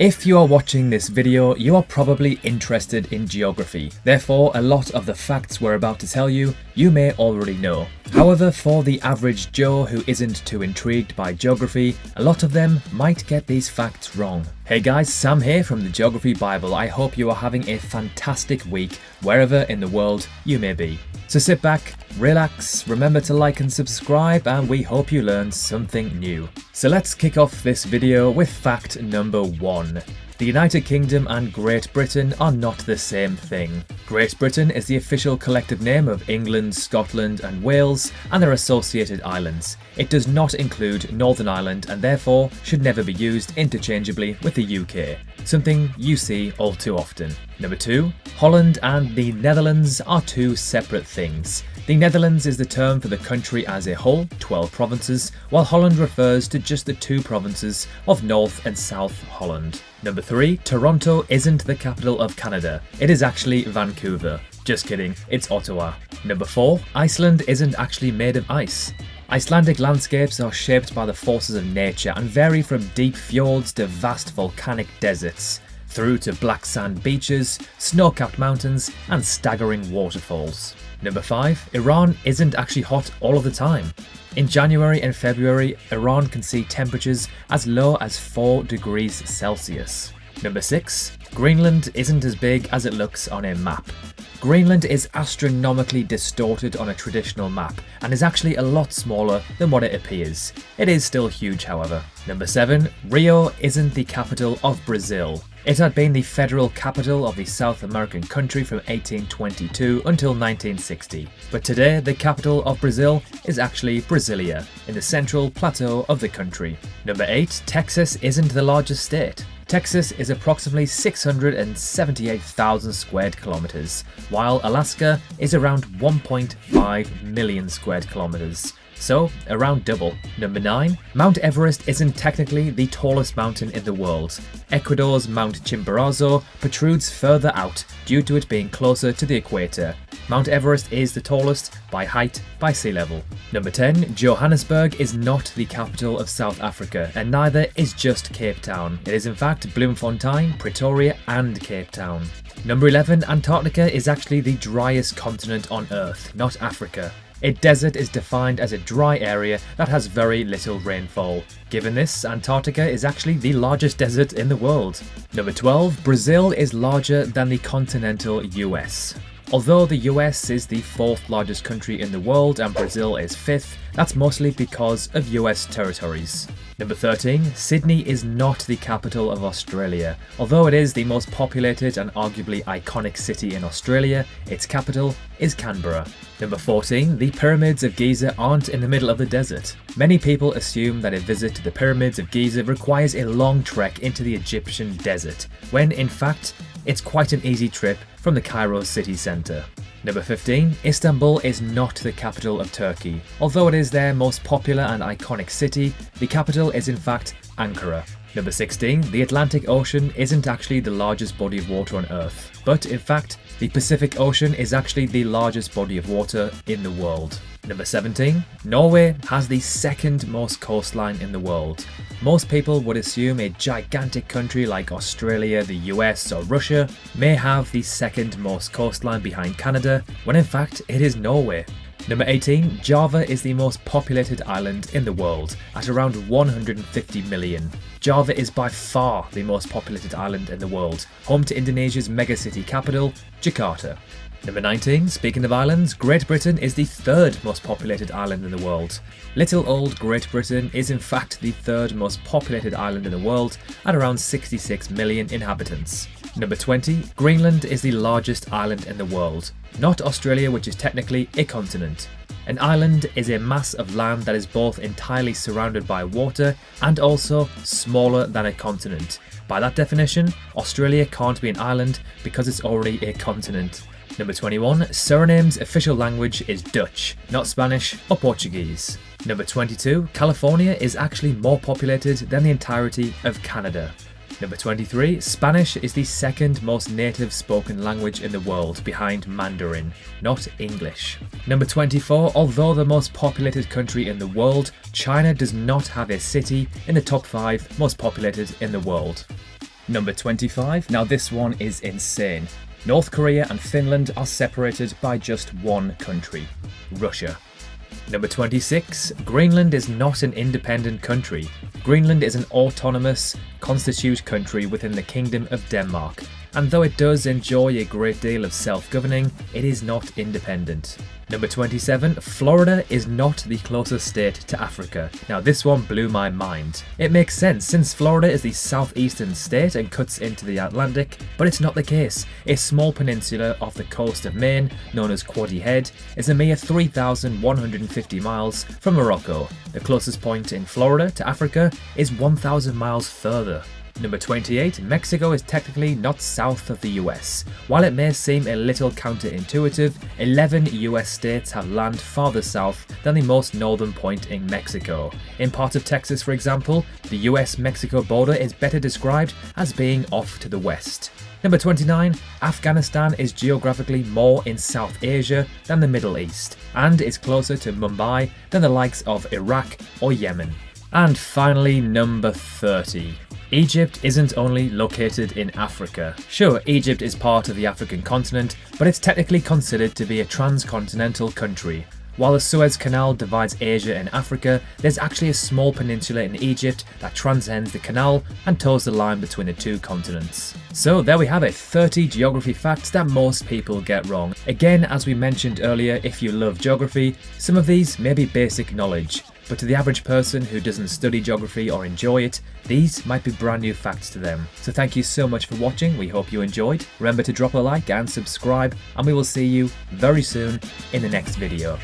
If you are watching this video, you are probably interested in geography. Therefore, a lot of the facts we're about to tell you, you may already know. However, for the average Joe who isn't too intrigued by geography, a lot of them might get these facts wrong. Hey guys, Sam here from the Geography Bible. I hope you are having a fantastic week wherever in the world you may be. So sit back, relax, remember to like and subscribe and we hope you learned something new. So let's kick off this video with fact number one. The United Kingdom and Great Britain are not the same thing. Great Britain is the official collective name of England, Scotland and Wales and their associated islands. It does not include Northern Ireland and therefore should never be used interchangeably with the UK, something you see all too often. Number 2. Holland and the Netherlands are two separate things. The Netherlands is the term for the country as a whole, 12 provinces, while Holland refers to just the two provinces of North and South Holland. Number 3. Toronto isn't the capital of Canada, it is actually Vancouver. Just kidding, it's Ottawa. Number 4. Iceland isn't actually made of ice. Icelandic landscapes are shaped by the forces of nature and vary from deep fjords to vast volcanic deserts, through to black sand beaches, snow-capped mountains and staggering waterfalls. Number 5. Iran isn't actually hot all of the time. In January and February, Iran can see temperatures as low as 4 degrees Celsius. Number 6. Greenland isn't as big as it looks on a map. Greenland is astronomically distorted on a traditional map and is actually a lot smaller than what it appears. It is still huge however. Number 7. Rio isn't the capital of Brazil. It had been the federal capital of the South American country from 1822 until 1960, but today the capital of Brazil is actually Brasilia, in the central plateau of the country. Number 8. Texas isn't the largest state. Texas is approximately 678,000 squared kilometers, while Alaska is around 1.5 million squared kilometers so around double. Number 9. Mount Everest isn't technically the tallest mountain in the world. Ecuador's Mount Chimborazo protrudes further out due to it being closer to the equator. Mount Everest is the tallest by height by sea level. Number 10. Johannesburg is not the capital of South Africa and neither is just Cape Town. It is in fact Bloemfontein, Pretoria and Cape Town. Number 11. Antarctica is actually the driest continent on Earth, not Africa. A desert is defined as a dry area that has very little rainfall. Given this, Antarctica is actually the largest desert in the world. Number 12. Brazil is larger than the continental US. Although the US is the fourth largest country in the world and Brazil is fifth, that's mostly because of US territories. Number 13. Sydney is not the capital of Australia. Although it is the most populated and arguably iconic city in Australia, its capital is Canberra. Number 14. The Pyramids of Giza aren't in the middle of the desert. Many people assume that a visit to the Pyramids of Giza requires a long trek into the Egyptian desert, when in fact, it's quite an easy trip from the Cairo city centre. Number 15. Istanbul is not the capital of Turkey. Although it is their most popular and iconic city, the capital is in fact Ankara. Number 16. The Atlantic Ocean isn't actually the largest body of water on Earth, but in fact, the Pacific Ocean is actually the largest body of water in the world. Number 17. Norway has the second most coastline in the world. Most people would assume a gigantic country like Australia, the US or Russia may have the second most coastline behind Canada, when in fact it is Norway. Number 18. Java is the most populated island in the world, at around 150 million. Java is by far the most populated island in the world, home to Indonesia's megacity capital, Jakarta. Number 19. Speaking of islands, Great Britain is the third most populated island in the world. Little old Great Britain is in fact the third most populated island in the world at around 66 million inhabitants. Number 20. Greenland is the largest island in the world, not Australia which is technically a continent. An island is a mass of land that is both entirely surrounded by water and also smaller than a continent. By that definition, Australia can't be an island because it's already a continent. Number 21. Suriname's official language is Dutch, not Spanish or Portuguese. Number 22. California is actually more populated than the entirety of Canada. Number 23. Spanish is the second most native spoken language in the world behind Mandarin, not English. Number 24. Although the most populated country in the world, China does not have a city in the top 5 most populated in the world. Number 25. Now this one is insane. North Korea and Finland are separated by just one country, Russia. Number 26. Greenland is not an independent country. Greenland is an autonomous, constitute country within the Kingdom of Denmark, and though it does enjoy a great deal of self-governing, it is not independent. Number 27, Florida is not the closest state to Africa. Now this one blew my mind. It makes sense since Florida is the southeastern state and cuts into the Atlantic, but it's not the case. A small peninsula off the coast of Maine, known as Quoddy Head, is a mere 3,150 miles from Morocco. The closest point in Florida to Africa is 1,000 miles further. Number 28, Mexico is technically not south of the US. While it may seem a little counterintuitive, 11 US states have land farther south than the most northern point in Mexico. In part of Texas, for example, the US-Mexico border is better described as being off to the west. Number 29, Afghanistan is geographically more in South Asia than the Middle East, and is closer to Mumbai than the likes of Iraq or Yemen. And finally, number 30. Egypt isn't only located in Africa. Sure, Egypt is part of the African continent, but it's technically considered to be a transcontinental country. While the Suez Canal divides Asia and Africa, there's actually a small peninsula in Egypt that transcends the canal and toes the line between the two continents. So there we have it, 30 geography facts that most people get wrong. Again, as we mentioned earlier, if you love geography, some of these may be basic knowledge, but to the average person who doesn't study geography or enjoy it, these might be brand new facts to them. So thank you so much for watching, we hope you enjoyed. Remember to drop a like and subscribe, and we will see you very soon in the next video.